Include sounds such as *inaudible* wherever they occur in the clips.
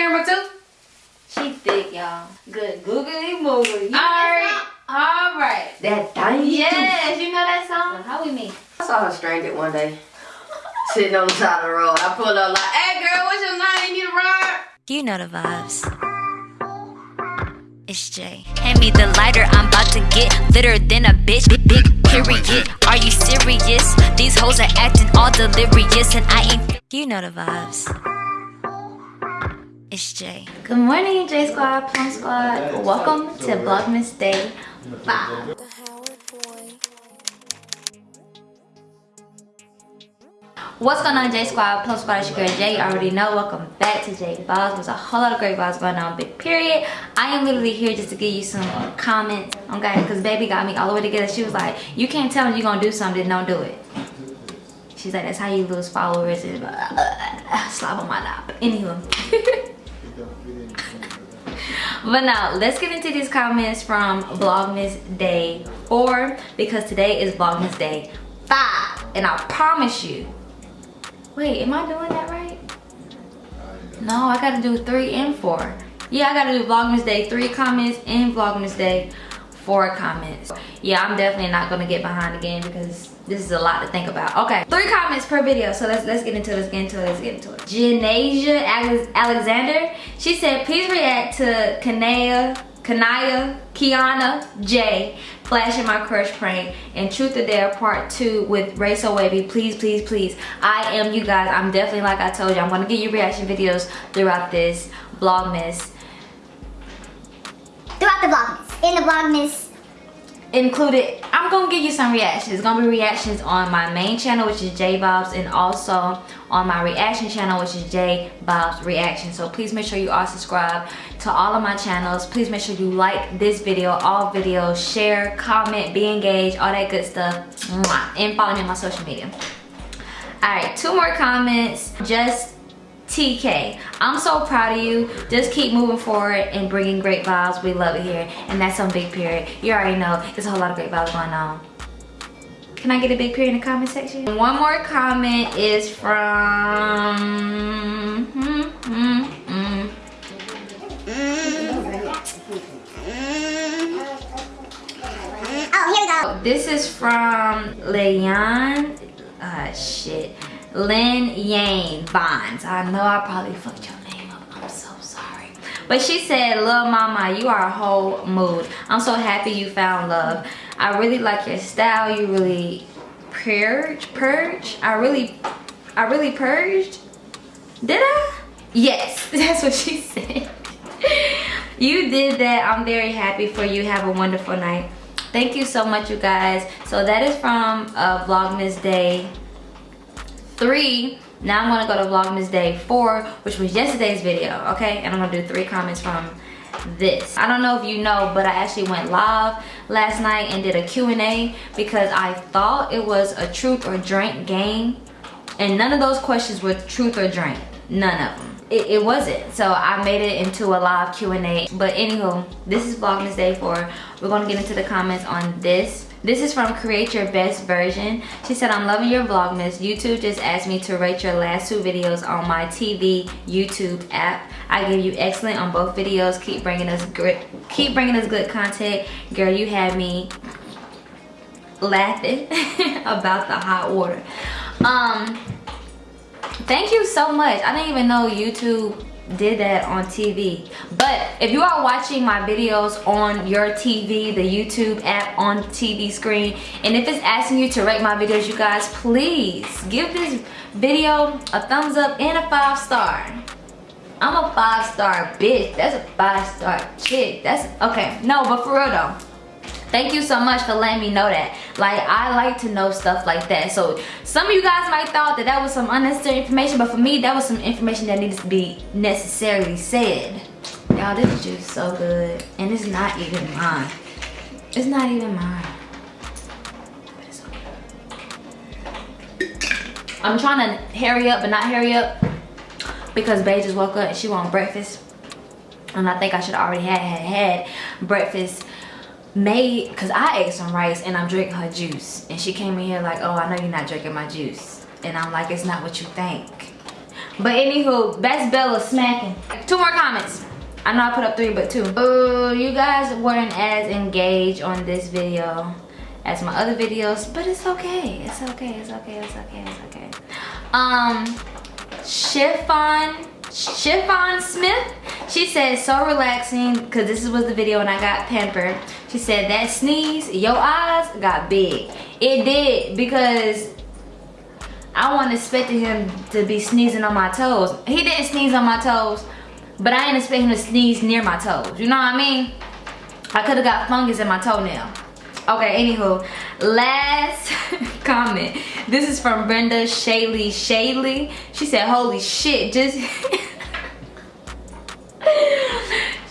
camera too? She thick, y'all. Good googly moogly. Alright. Alright. That thing. Yes, you know that song? How we meet? I saw her stranded one day. Sitting on the side of the road. I pulled up like, hey girl, what's your name? You need a ride? You know the vibes. It's Jay. Hand me the lighter, I'm about to get litter than a bitch. Big, big period. Are you serious? These hoes are acting all delirious, and I ain't. You know the vibes. It's Jay. Good morning, J Squad, Plum Squad. Welcome to Vlogmas Day 5. What's going on, J Squad? Plum Squad, it's your girl Jay. You already know. Welcome back to J Vlogs. There's a whole lot of great vlogs going on, big period. I am literally here just to give you some comments, okay? Because baby got me all the way together. She was like, you can't tell me you're going to do something, don't do it. She's like, that's how you lose followers. And, uh, uh, slap on my lap. Anywho. *laughs* but now let's get into these comments from vlogmas day four because today is vlogmas day five and i promise you. Wait am i doing that right? No i gotta do three and four. Yeah i gotta do vlogmas day three comments and vlogmas day four comments. Yeah i'm definitely not gonna get behind again because this is a lot to think about. Okay three comments per video so let's let's get into it let's get into it let's get into it. Janasia alexander she said please react to kanaya kanaya kiana j flashing my crush prank and truth or dare part two with ray so wavy please please please. I am you guys. I'm definitely like i told you i'm gonna give you reaction videos throughout this vlogmas. Throughout the vlogmas in the vlogmas included. I'm gonna give you some reactions. It's gonna be reactions on my main channel which is j bobs and also on my reaction channel which is j bobs reaction. So please make sure you are subscribed to all of my channels. Please make sure you like this video all videos. Share comment be engaged all that good stuff. And follow me on my social media. All right two more comments. Just TK, I'm so proud of you. Just keep moving forward and bringing great vibes. We love it here. And that's on Big Period. You already know there's a whole lot of great vibes going on. Can I get a big period in the comment section? One more comment is from... Hmm, hmm, hmm. oh here we go This is from Leon. Uh, shit. Lynn Yang Bonds. I know I probably fucked your name up. I'm so sorry. But she said, Lil Mama, you are a whole mood. I'm so happy you found love. I really like your style. You really purge, purge. I really, I really purged. Did I? Yes, *laughs* that's what she said. *laughs* you did that. I'm very happy for you. Have a wonderful night. Thank you so much, you guys. So that is from uh, Vlogmas Day three. Now i'm gonna go to vlogmas day four which was yesterday's video okay? And i'm gonna do three comments from this. I don't know if you know but i actually went live last night and did a q&a because i thought it was a truth or drink game. And none of those questions were truth or drink. None of them. It, it wasn't. So i made it into a live q&a but anywho this is vlogmas day four. We're gonna get into the comments on this this is from Create Your Best Version. She said, I'm loving your Vlogmas. YouTube just asked me to rate your last two videos on my TV YouTube app. I give you excellent on both videos. Keep bringing us good, keep bringing us good content. Girl, you had me laughing *laughs* about the hot water. Um, thank you so much. I didn't even know YouTube did that on TV. But if you are watching my videos on your TV, the YouTube app on TV screen, and if it's asking you to rate my videos, you guys, please give this video a thumbs up and a five star. I'm a five star bitch. That's a five star chick. That's, okay, no, but for real though thank you so much for letting me know that. Like i like to know stuff like that. So some of you guys might thought that that was some unnecessary information but for me that was some information that needs to be necessarily said. Y'all this is just so good and it's not even mine. It's not even mine. I'm trying to hurry up but not hurry up because bae just woke up and she want breakfast. And i think i should already have had, had breakfast made because i ate some rice and i'm drinking her juice and she came in here like oh i know you're not drinking my juice and i'm like it's not what you think But anywho, that's Bella smacking. Two more comments. I know I put up three, but two. Oh, you guys weren't as engaged on this video as my other videos, but it's okay. It's okay. It's okay. It's okay. It's okay. Um, Chiffon, Chiffon Smith. She said so relaxing because this was the video when I got pampered. She said that sneeze, your eyes got big. It did because I wasn't expecting him to be sneezing on my toes. He didn't sneeze on my toes, but I didn't expect him to sneeze near my toes. You know what I mean? I could have got fungus in my toenail. Okay, anywho, last *laughs* comment. This is from Brenda Shaley Shaley. She said, holy shit, just... *laughs*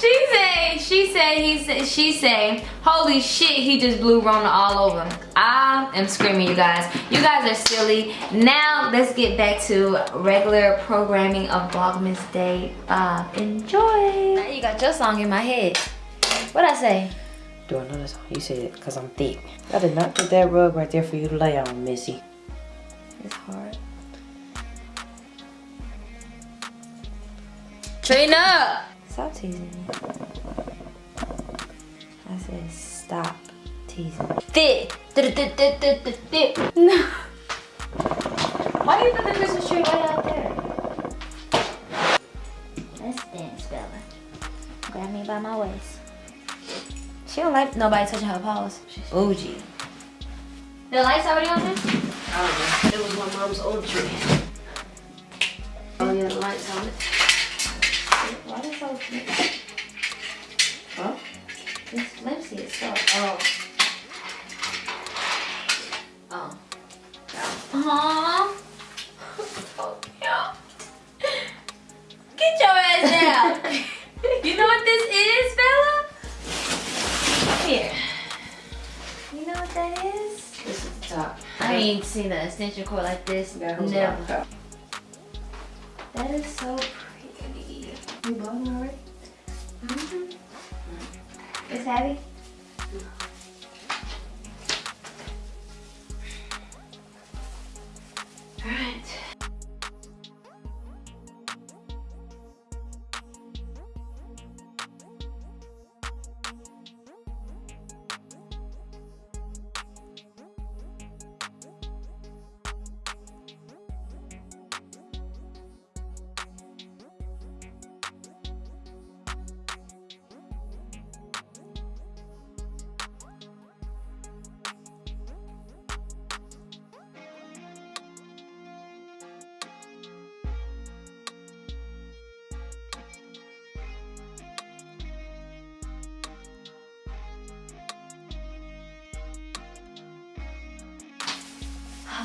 she said, she said, he said, she said, holy shit, he just blew Rona all over. I am screaming, you guys. You guys are silly. Now, let's get back to regular programming of Vlogmas Day 5. Enjoy. Now you got your song in my head. What I say? Do another song. You said, it because I'm thick. I did not put that rug right there for you to lay on, Missy. It's hard. Trina! Stop teasing me. I said stop teasing. Thick. Thick, thick, thick, thick, thick, thick. No. Why do you put the Christmas tree way out there? Let's dance, Bella. Grab me by my waist. She don't like nobody touching her paws. She's bougie. The lights already on there? I don't know. It was my mom's old tree. Oh yeah, the lights on it. Extension cord like this. Yeah, Never. That is so pretty. You bought it already? Mm-hmm. It's heavy.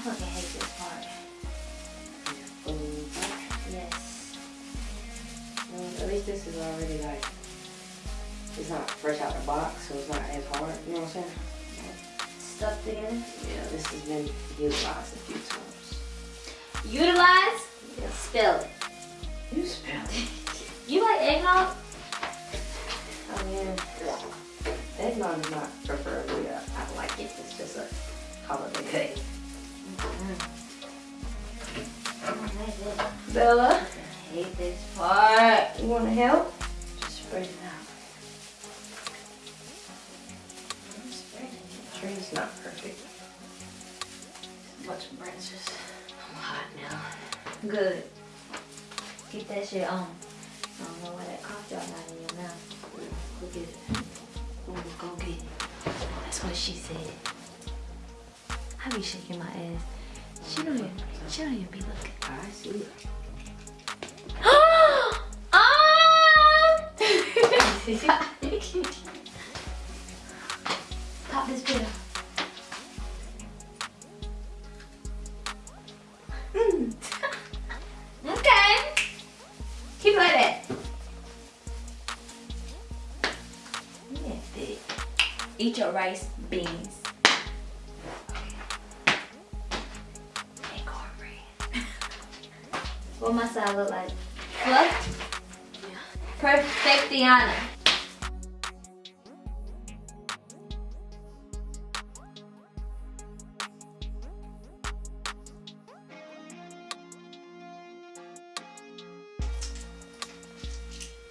Fucking hate this part. Yes. Well, at least this is already like, it's not fresh out the box, so it's not as hard. You know what I'm saying? Stuck together. Yeah, this has been utilized a few times. Utilize. Spell it. You spell it. *laughs* You like eggnog? I mean, eggnog is not preferably, uh, I like it. It's just a holiday cake. Bella, I hate this part. you want to help? Just spread it out. Tree's not perfect. Branches. I'm hot now. Good. Keep that shit on. I don't know why that cough drop not in your mouth. Go get it. Ooh, go get it. That's what she said. I be shaking my ass. She don't even, she don't even be looking. I see it. Pop this that. Yeah. Eat your rice, beans. What must I look like? Fluff? Yeah. Perfectiana.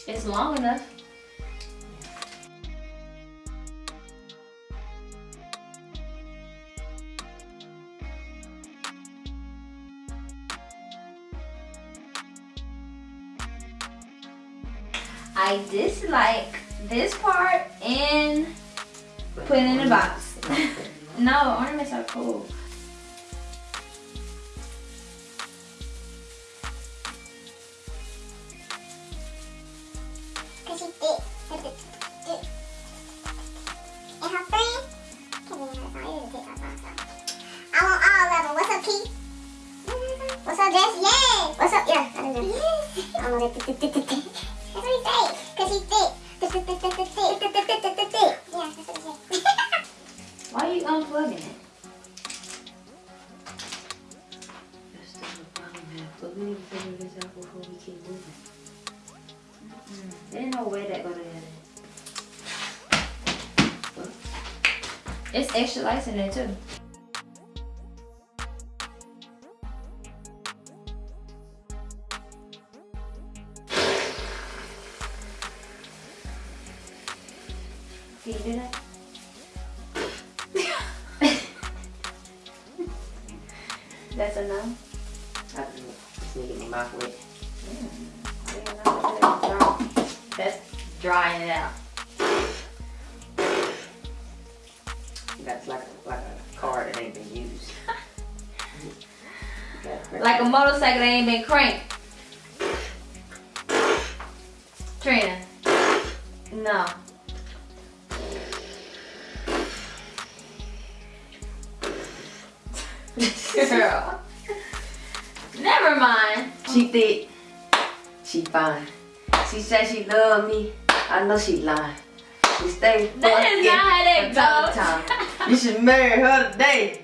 It's long enough. I dislike this part and put it in a box. *laughs* no, ornaments are cool. What's up, Jess? What's up? Yeah, I don't know. It's extra lights in there too. Drying it out. That's like a, like a car that ain't been used. *laughs* Like a motorcycle that ain't been cranked. Trina. No. Girl. Never mind. She thick. She fine. She said she love me. I know she lying. We stay That is fucking not how that goes. You should marry her today.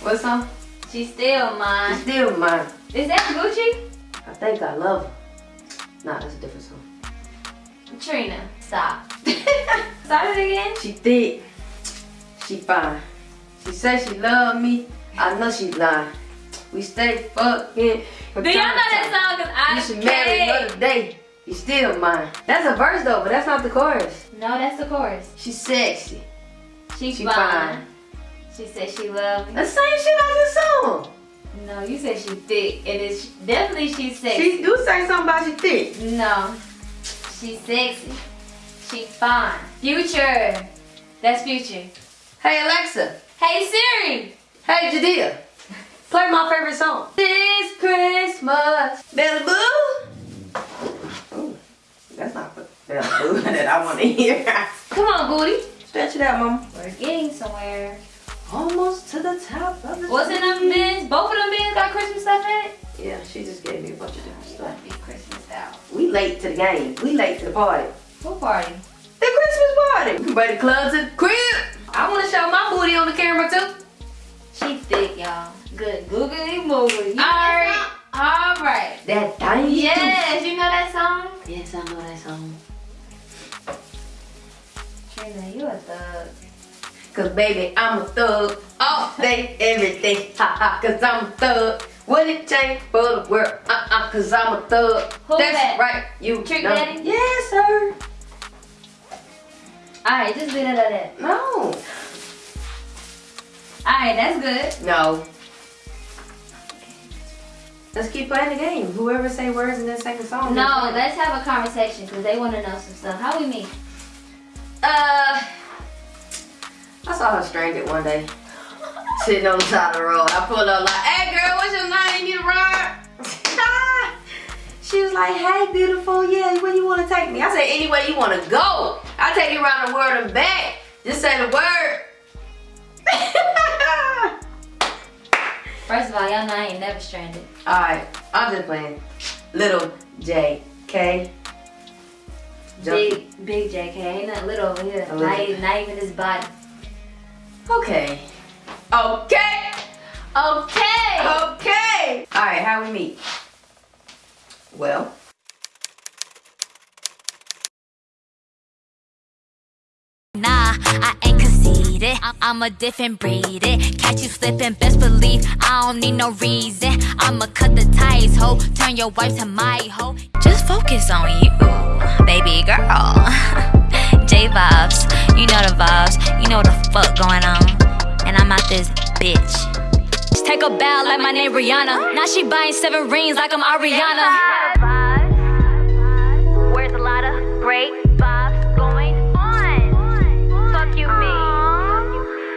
What's up? She still mine. still mine. Is that Gucci? I think I love her. Nah, that's a different song. Trina, stop. Start it again. She thick. She fine. She said she love me. I know she lying. We stay fucking. Do y'all know that song? Cause I You should marry her today. You still mine. That's a verse though, but that's not the chorus. No, that's the chorus. She's sexy. She's She fine. fine. She said she loved me. The same shit I just song. No, you said she thick, and it's definitely she's sexy. She do say something about she thick. No, she's sexy. She fine. Future. That's future. Hey Alexa. Hey Siri. Hey Jadea. Play my favorite song. This Christmas. Bella Boo. Ooh, that's not the Bella Boo that I want to hear. Come on, booty. Stretch it out, mama. We're getting somewhere. Almost to the top of the What's in them bins? Both of them bins got Christmas stuff in it? Yeah, she just gave me a bunch of different stuff. gonna be Christmas out. We late to the game. We late to the party. What party? The Christmas party. We can bring the club to the crib. I want to show my booty on the camera too. She thick, y'all. Good googly moogly. You Alright. Alright. That thing. Yes, you know that song? Yes, I know that song. Trina, you a thug. Cause baby, I'm a thug all day, every day. Ha ha, cause I'm a thug. Would it change for the world? Uh uh, cause I'm a thug. Who That's that? right, you Trick know. Daddy? Yes, sir. Alright, just leave it like that. No. Alright, that's good. No. Let's keep playing the game. Whoever say words in that second song. No, let's have a conversation because they want to know some stuff. How we meet? Uh, I saw her stranded one day, sitting on the side of the road. I pulled up like, "Hey, girl, what's your name? You need a ride?" *laughs* she was like, "Hey, beautiful, yeah, where you want to take me?" I said, "Anywhere you want to go. I'll take you around the world and back. Just say the word." First of all, y'all know I ain't never stranded. All right, I'm just playing. Little J K. Big, big JK. Ain't nothing little over here. A Not, little. even- not even his body. Okay. Okay. Okay. Okay. All right, how we meet? Well, Nah, I it. I- am a different breed. It catch you slipping, best believe I don't need no reason. I'ma cut the ties, ho. Turn your wife to my ho. Just focus on you, baby girl. *laughs* J vibes, you know the vibes. You know the fuck going on. And I'm out this bitch. Just take a bow like my name Rihanna. Now she buying seven rings like I'm Ariana. Where's a lot great?